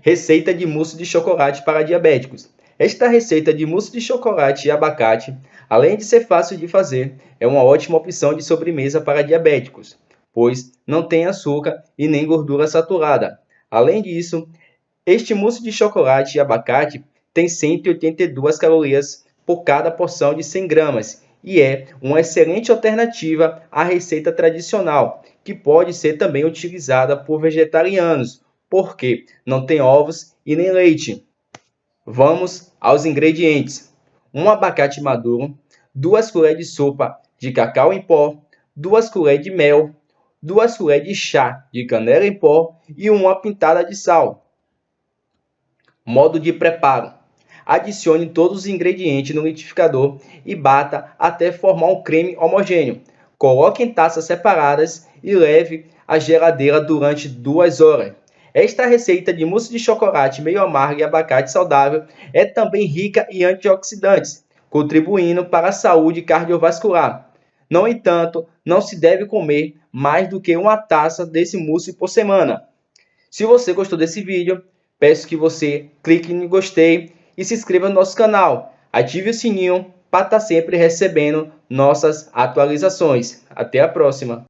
Receita de mousse de chocolate para diabéticos. Esta receita de mousse de chocolate e abacate, além de ser fácil de fazer, é uma ótima opção de sobremesa para diabéticos, pois não tem açúcar e nem gordura saturada. Além disso, este mousse de chocolate e abacate tem 182 calorias por cada porção de 100 gramas e é uma excelente alternativa à receita tradicional, que pode ser também utilizada por vegetarianos, porque não tem ovos e nem leite. Vamos aos ingredientes: um abacate maduro, duas colheres de sopa de cacau em pó, duas colheres de mel, duas colheres de chá de canela em pó e uma pitada de sal. Modo de preparo: adicione todos os ingredientes no liquidificador e bata até formar um creme homogêneo. Coloque em taças separadas e leve à geladeira durante duas horas. Esta receita de mousse de chocolate meio amargo e abacate saudável é também rica em antioxidantes, contribuindo para a saúde cardiovascular. No entanto, não se deve comer mais do que uma taça desse mousse por semana. Se você gostou desse vídeo, peço que você clique em gostei e se inscreva no nosso canal. Ative o sininho para estar sempre recebendo nossas atualizações. Até a próxima!